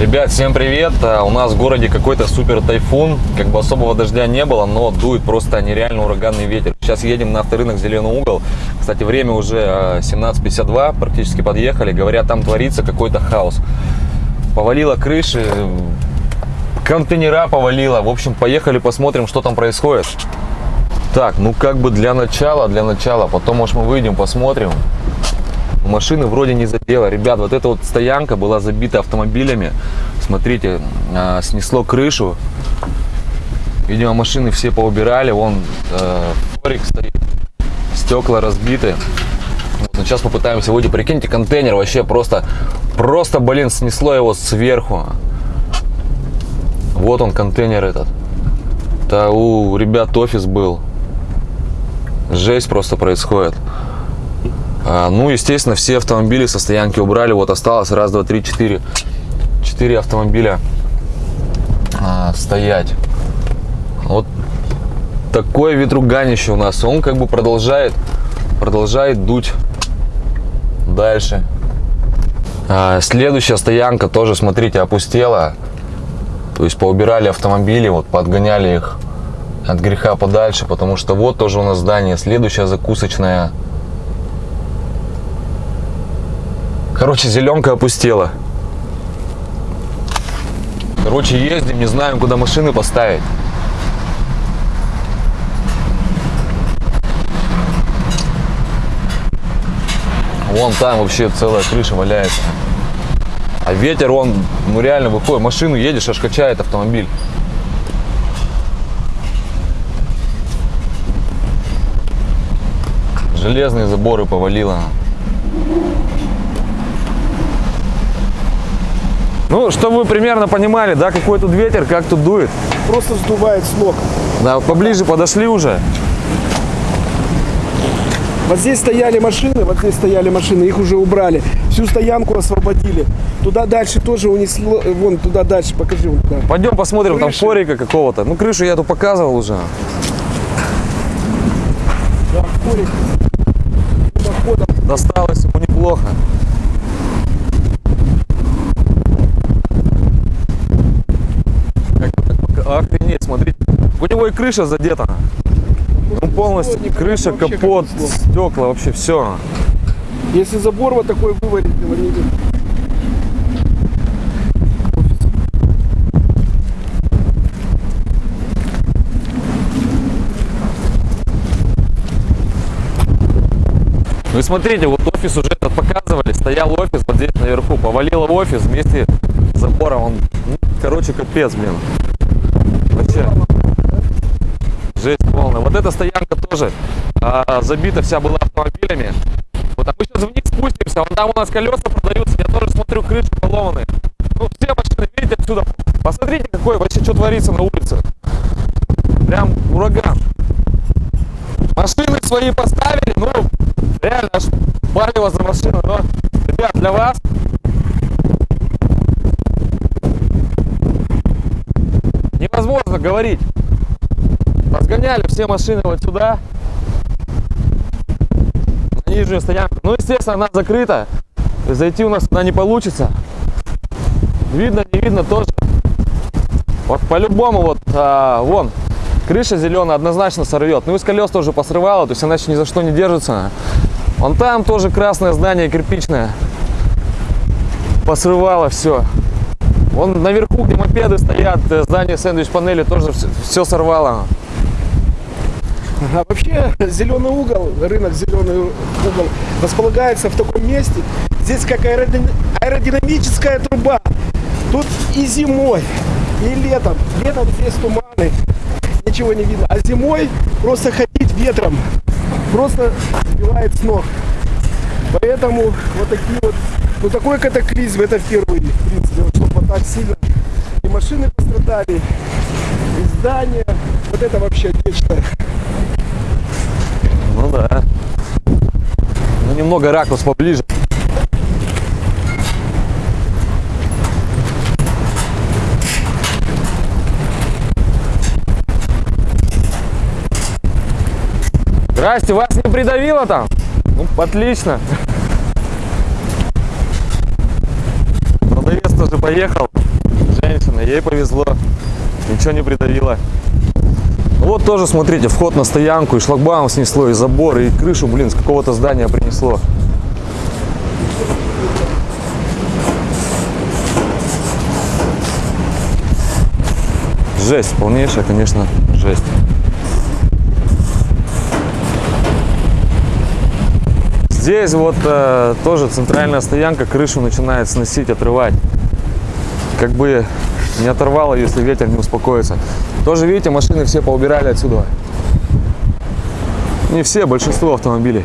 Ребят, всем привет! А, У нас в городе какой-то супер тайфун. Как бы особого дождя не было, но дует просто нереально ураганный ветер. Сейчас едем на авторынок Зеленый угол. Кстати, время уже а, 17.52, практически подъехали. Говорят, там творится какой-то хаос. Повалило крыши, контейнера повалило. В общем, поехали посмотрим, что там происходит. Так, ну как бы для начала, для начала. Потом, может, мы выйдем, посмотрим. Машины вроде не задело. Ребят, вот эта вот стоянка была забита автомобилями. Смотрите, а, снесло крышу. Видимо, машины все поубирали. Вон э, стоит. Стекла разбиты. Вот, но сейчас попытаемся выйти. Прикиньте, контейнер вообще просто, просто, блин, снесло его сверху. Вот он, контейнер этот. Да у ребят офис был. Жесть просто происходит. А, ну, естественно, все автомобили со стоянки убрали. Вот осталось раз, два, три, четыре. Четыре автомобиля а, стоять. Вот такое ветруганище у нас. Он как бы продолжает, продолжает дуть дальше. А, следующая стоянка тоже, смотрите, опустела. То есть поубирали автомобили, вот подгоняли их от греха подальше, потому что вот тоже у нас здание. Следующая закусочная. Короче, зеленка опустела. Короче, ездим, не знаем, куда машины поставить. Вон там вообще целая крыша валяется. А ветер, он, ну реально выходит. Машину едешь, аж качает автомобиль. Железные заборы повалило. Ну, чтобы вы примерно понимали, да, какой тут ветер, как тут дует. Просто сдувает с ног. Да, поближе подошли уже. Вот здесь стояли машины, вот здесь стояли машины, их уже убрали. Всю стоянку освободили. Туда дальше тоже унесло, э, вон туда дальше, покажи вон туда. Пойдем посмотрим, там Крыши. форика какого-то. Ну, крышу я тут показывал уже. И крыша задета. Ну, полностью крыша, капот, стекла, вообще все. Если забор вот такой не видно. Ну и смотрите, вот офис уже этот показывали, стоял офис вот здесь наверху, повалило офис вместе с забором, он, ну, короче, капец, блин. Вообще, жесть полная. Вот эта стоянка тоже а, забита вся была автомобилями. Вот, а мы сейчас вниз спустимся, вон там у нас колеса продаются, я тоже смотрю, крыши поломаны. Ну, все машины, видите, отсюда. Посмотрите, какой вообще, что творится на улице. Прям ураган. Машины свои поставили, ну, реально аж палево за машину, но, ребят, для вас невозможно говорить. Разгоняли все машины вот сюда, на нижнюю стоянку. Ну, естественно, она закрыта, зайти у нас туда не получится. Видно, не видно тоже. Вот по-любому вот, а, вон, крыша зеленая однозначно сорвет. Ну и колес тоже посрывало, то есть она еще ни за что не держится. Вон там тоже красное здание кирпичное. Посрывало все. Вон наверху, где мопеды стоят, э, здание сэндвич-панели тоже все сорвало. А вообще зеленый угол, рынок зеленый угол располагается в таком месте. Здесь как аэродин- аэродинамическая труба. Тут и зимой, и летом. Летом здесь туманы, ничего не видно. А зимой просто ходить ветром просто сбивает с ног. Поэтому вот такие вот, ну такой катаклизм это впервые, в принципе, вот, чтобы так сильно и машины пострадали, и здания. Вот это вообще нечто. Ну да. Ну немного ракурс поближе. Здрасте, вас не придавило там? Ну, отлично. Продавец тоже поехал. Ей повезло. Ничего не придавило. Вот тоже, смотрите, вход на стоянку, и шлагбаум снесло, и забор, и крышу, блин, с какого-то здания принесло. Жесть, полнейшая, конечно, жесть. Здесь вот э, тоже центральная стоянка, крышу начинает сносить, отрывать. Как бы не оторвало, если ветер не успокоится. Тоже, видите, машины все поубирали отсюда. Не все, большинство автомобилей.